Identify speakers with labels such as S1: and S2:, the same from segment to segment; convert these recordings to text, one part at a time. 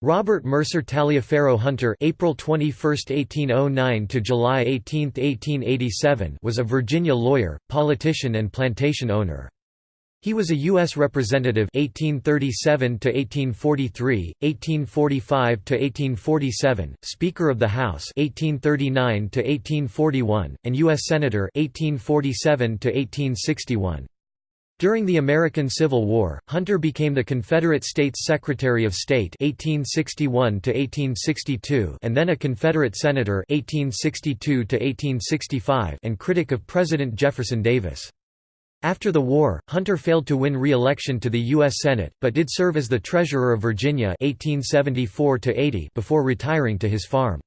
S1: Robert Mercer Taliaferro Hunter April 21, 1809 to July 18, 1887 was a Virginia lawyer, politician and plantation owner. He was a U.S. Representative 1837 to 1843, 1845 to 1847, Speaker of the House 1839 to 1841, and U.S. Senator 1847 to 1861. During the American Civil War, Hunter became the Confederate States Secretary of State 1861 and then a Confederate Senator 1862 and critic of President Jefferson Davis. After the war, Hunter failed to win re-election to the U.S. Senate, but did serve as the Treasurer of Virginia 1874 before retiring to his farm.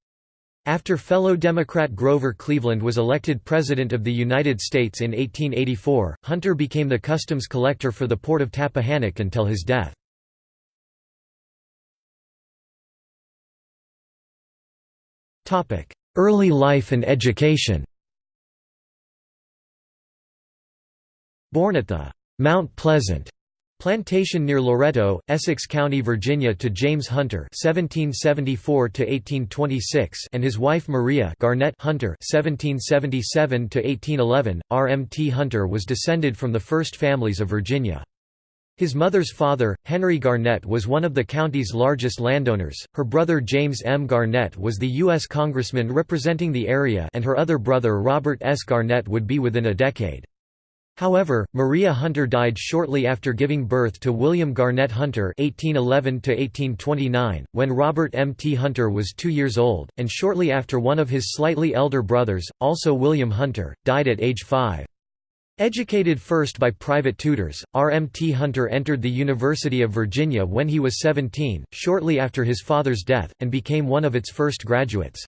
S1: After fellow Democrat Grover Cleveland was elected President of the United States in 1884, Hunter became the customs collector for the port of Tappahannock until his death. Early life and education Born at the Mount Pleasant Plantation near Loretto, Essex County, Virginia to James Hunter (1774–1826) and his wife Maria Garnett Hunter (1777–1811). R.M.T. Hunter was descended from the first families of Virginia. His mother's father, Henry Garnett was one of the county's largest landowners, her brother James M. Garnett was the U.S. congressman representing the area and her other brother Robert S. Garnett would be within a decade. However, Maria Hunter died shortly after giving birth to William Garnett Hunter (1811–1829), when Robert M. T. Hunter was two years old, and shortly after one of his slightly elder brothers, also William Hunter, died at age five. Educated first by private tutors, R. M. T. Hunter entered the University of Virginia when he was 17, shortly after his father's death, and became one of its first graduates.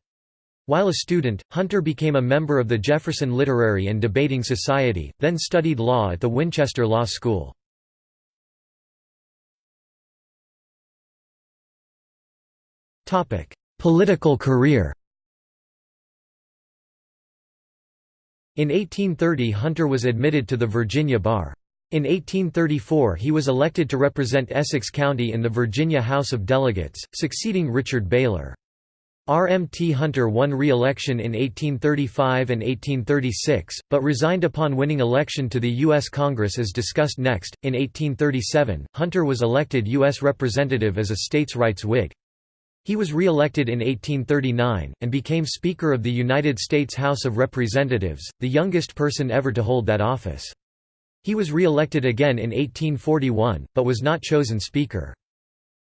S1: While a student, Hunter became a member of the Jefferson Literary and Debating Society, then studied law at the Winchester Law School. Political career In 1830 Hunter was admitted to the Virginia bar. In 1834 he was elected to represent Essex County in the Virginia House of Delegates, succeeding Richard Baylor. R. M. T. Hunter won re-election in 1835 and 1836, but resigned upon winning election to the U.S. Congress as discussed next. In 1837, Hunter was elected U.S. Representative as a states' rights Whig. He was re-elected in 1839, and became Speaker of the United States House of Representatives, the youngest person ever to hold that office. He was re-elected again in 1841, but was not chosen Speaker.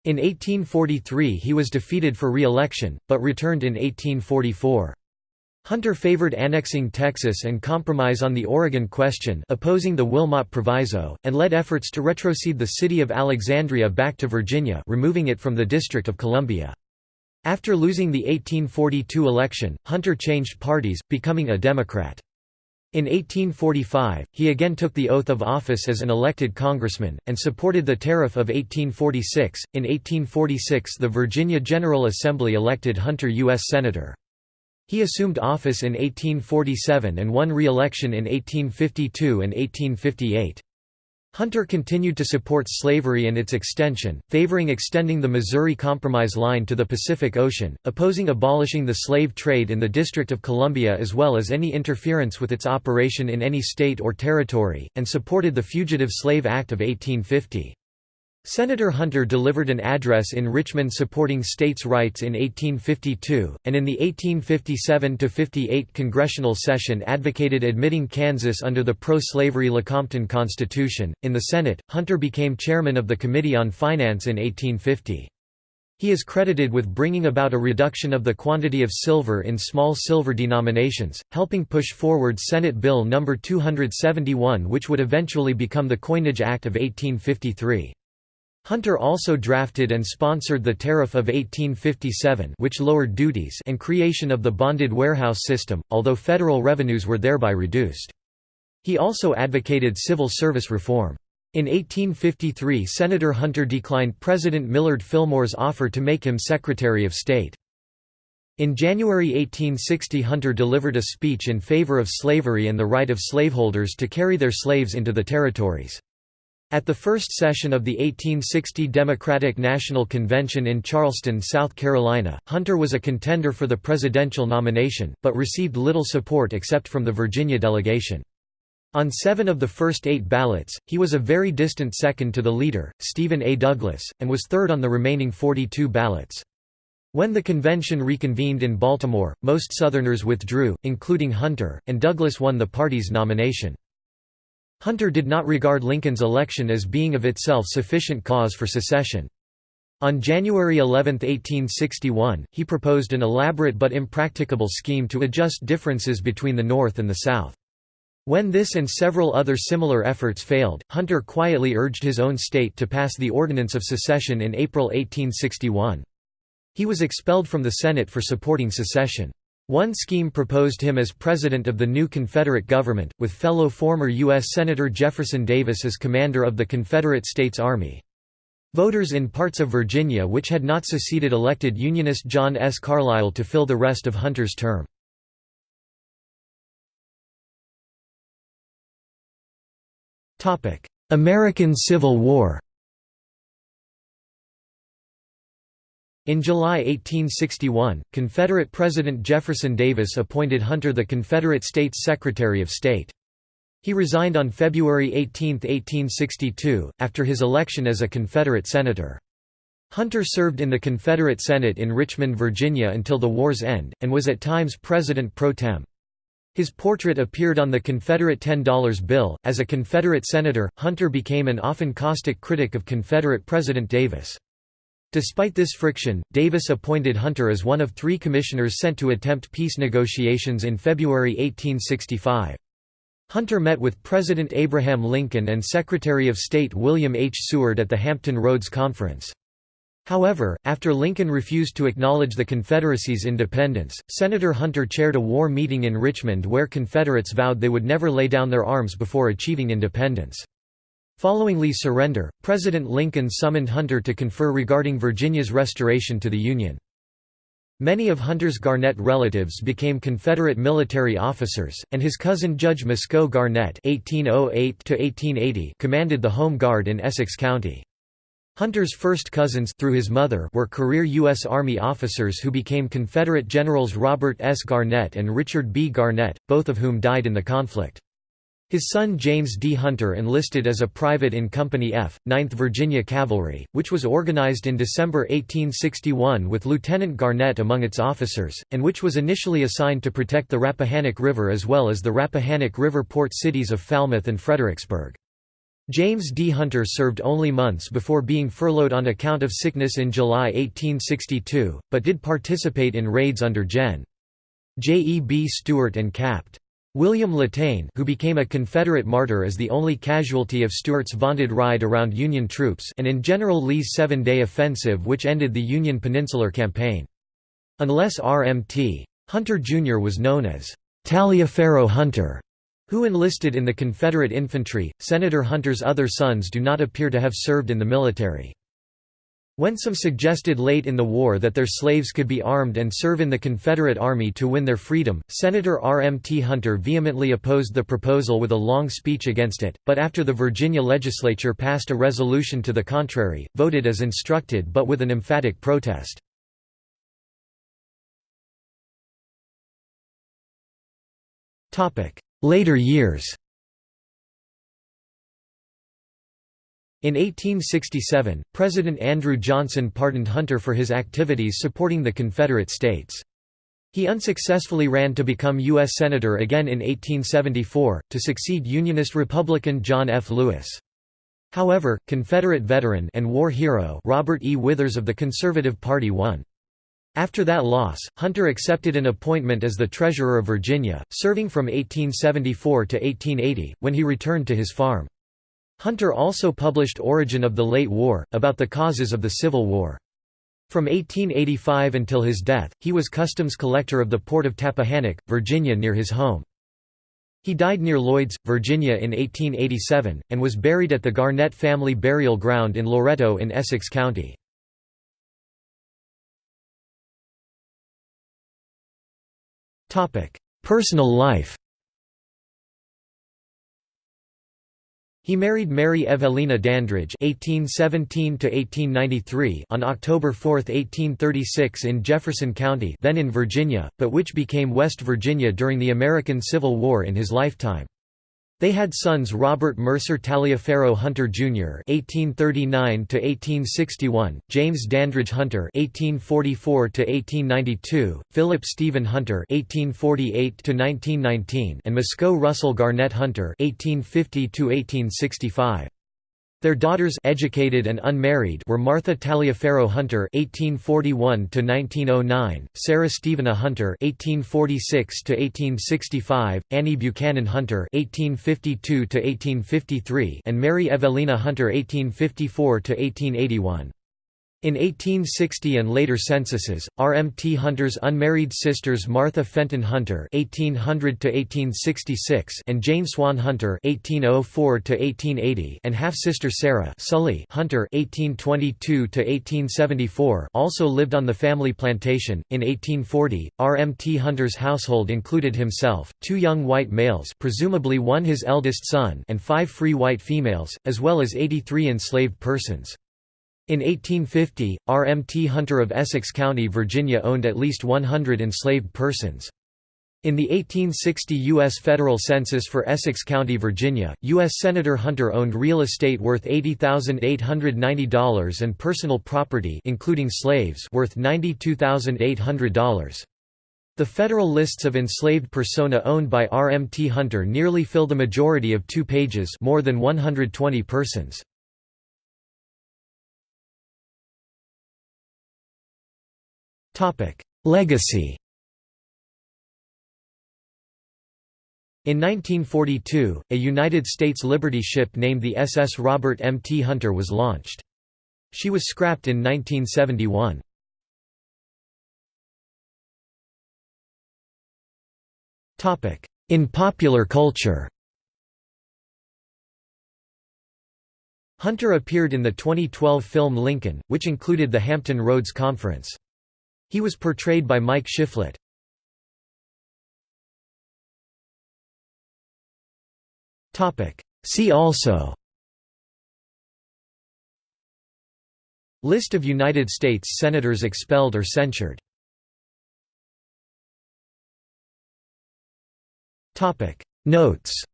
S1: In 1843 he was defeated for re-election, but returned in 1844. Hunter favored annexing Texas and compromise on the Oregon question opposing the Wilmot Proviso, and led efforts to retrocede the city of Alexandria back to Virginia removing it from the District of Columbia. After losing the 1842 election, Hunter changed parties, becoming a Democrat. In 1845, he again took the oath of office as an elected congressman, and supported the Tariff of 1846. In 1846, the Virginia General Assembly elected Hunter U.S. Senator. He assumed office in 1847 and won re-election in 1852 and 1858. Hunter continued to support slavery and its extension, favoring extending the Missouri Compromise line to the Pacific Ocean, opposing abolishing the slave trade in the District of Columbia as well as any interference with its operation in any state or territory, and supported the Fugitive Slave Act of 1850. Senator Hunter delivered an address in Richmond supporting states' rights in 1852, and in the 1857–58 congressional session advocated admitting Kansas under the pro-slavery Lecompton Constitution. In the Senate, Hunter became chairman of the Committee on Finance in 1850. He is credited with bringing about a reduction of the quantity of silver in small silver denominations, helping push forward Senate Bill No. 271 which would eventually become the Coinage Act of 1853. Hunter also drafted and sponsored the Tariff of 1857 which lowered duties and creation of the bonded warehouse system, although federal revenues were thereby reduced. He also advocated civil service reform. In 1853 Senator Hunter declined President Millard Fillmore's offer to make him Secretary of State. In January 1860 Hunter delivered a speech in favor of slavery and the right of slaveholders to carry their slaves into the territories. At the first session of the 1860 Democratic National Convention in Charleston, South Carolina, Hunter was a contender for the presidential nomination, but received little support except from the Virginia delegation. On seven of the first eight ballots, he was a very distant second to the leader, Stephen A. Douglas, and was third on the remaining 42 ballots. When the convention reconvened in Baltimore, most Southerners withdrew, including Hunter, and Douglas won the party's nomination. Hunter did not regard Lincoln's election as being of itself sufficient cause for secession. On January 11, 1861, he proposed an elaborate but impracticable scheme to adjust differences between the North and the South. When this and several other similar efforts failed, Hunter quietly urged his own state to pass the Ordinance of Secession in April 1861. He was expelled from the Senate for supporting secession. One scheme proposed him as president of the new Confederate government, with fellow former U.S. Senator Jefferson Davis as commander of the Confederate States Army. Voters in parts of Virginia which had not seceded elected Unionist John S. Carlile to fill the rest of Hunter's term. American Civil War In July 1861, Confederate President Jefferson Davis appointed Hunter the Confederate States Secretary of State. He resigned on February 18, 1862, after his election as a Confederate senator. Hunter served in the Confederate Senate in Richmond, Virginia until the war's end, and was at times president pro tem. His portrait appeared on the Confederate $10 bill. As a Confederate senator, Hunter became an often caustic critic of Confederate President Davis. Despite this friction, Davis appointed Hunter as one of three commissioners sent to attempt peace negotiations in February 1865. Hunter met with President Abraham Lincoln and Secretary of State William H. Seward at the Hampton Roads Conference. However, after Lincoln refused to acknowledge the Confederacy's independence, Senator Hunter chaired a war meeting in Richmond where Confederates vowed they would never lay down their arms before achieving independence. Following Lee's surrender, President Lincoln summoned Hunter to confer regarding Virginia's restoration to the Union. Many of Hunter's Garnett relatives became Confederate military officers, and his cousin Judge Muscoe Garnett (1808–1880) commanded the Home Guard in Essex County. Hunter's first cousins through his mother were career U.S. Army officers who became Confederate Generals Robert S. Garnett and Richard B. Garnett, both of whom died in the conflict. His son James D. Hunter enlisted as a private in Company F, 9th Virginia Cavalry, which was organized in December 1861 with Lieutenant Garnett among its officers, and which was initially assigned to protect the Rappahannock River as well as the Rappahannock River port cities of Falmouth and Fredericksburg. James D. Hunter served only months before being furloughed on account of sickness in July 1862, but did participate in raids under Gen. J. E. B. Stuart and Capt. William Latane who became a Confederate martyr as the only casualty of Stuart's vaunted ride around Union troops and in General Lee's seven-day offensive which ended the Union Peninsular Campaign. Unless R.M.T. Hunter Jr. was known as Taliaferro Hunter, who enlisted in the Confederate infantry, Senator Hunter's other sons do not appear to have served in the military. When some suggested late in the war that their slaves could be armed and serve in the Confederate Army to win their freedom, Senator R. M. T. Hunter vehemently opposed the proposal with a long speech against it, but after the Virginia legislature passed a resolution to the contrary, voted as instructed but with an emphatic protest. Later years In 1867, President Andrew Johnson pardoned Hunter for his activities supporting the Confederate States. He unsuccessfully ran to become U.S. Senator again in 1874, to succeed Unionist Republican John F. Lewis. However, Confederate veteran and war hero Robert E. Withers of the Conservative Party won. After that loss, Hunter accepted an appointment as the Treasurer of Virginia, serving from 1874 to 1880, when he returned to his farm. Hunter also published Origin of the Late War, about the causes of the Civil War. From 1885 until his death, he was customs collector of the port of Tappahannock, Virginia near his home. He died near Lloyds, Virginia in 1887, and was buried at the Garnett family burial ground in Loretto in Essex County. Personal life He married Mary Evelina Dandridge (1817–1893) on October 4, 1836, in Jefferson County, then in Virginia, but which became West Virginia during the American Civil War in his lifetime. They had sons Robert Mercer Taliaferro Hunter Jr. (1839–1861), James Dandridge Hunter (1844–1892), Philip Stephen Hunter (1848–1919), and Muscoe Russell Garnett Hunter (1850–1865). Their daughters educated and unmarried were Martha Taliaferro Hunter (1841–1909), Sarah Stevena Hunter (1846–1865), Annie Buchanan Hunter (1852–1853), and Mary Evelina Hunter (1854–1881). In 1860 and later censuses, RMT Hunter's unmarried sisters Martha Fenton Hunter (1800–1866) and Jane Swan Hunter (1804–1880) and half-sister Sarah Sully Hunter (1822–1874) also lived on the family plantation. In 1840, RMT Hunter's household included himself, two young white males, presumably one his eldest son, and five free white females, as well as 83 enslaved persons. In 1850, R. M. T. Hunter of Essex County, Virginia owned at least 100 enslaved persons. In the 1860 U.S. federal census for Essex County, Virginia, U.S. Senator Hunter owned real estate worth $80,890 and personal property including slaves worth $92,800. The federal lists of enslaved persona owned by R. M. T. Hunter nearly fill the majority of two pages more than 120 persons. Legacy In 1942, a United States Liberty ship named the SS Robert M. T. Hunter was launched. She was scrapped in 1971. In popular culture Hunter appeared in the 2012 film Lincoln, which included the Hampton Roads Conference. He was portrayed by Mike Shiflett. See also. List of United States Senators expelled or censured. Notes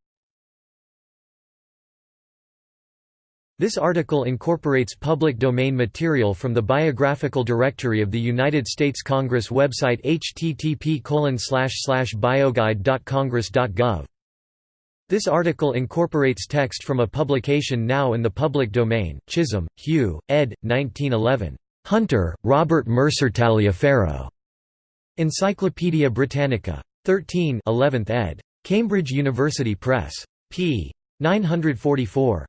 S1: This article incorporates public domain material from the Biographical Directory of the United States Congress website http bioguide.congress.gov. This article incorporates text from a publication now in the public domain, Chisholm, Hugh, ed. 1911. Hunter, Robert Mercer Taliaferro. Encyclopædia Britannica. 13 11th ed. Cambridge University Press. p. 944.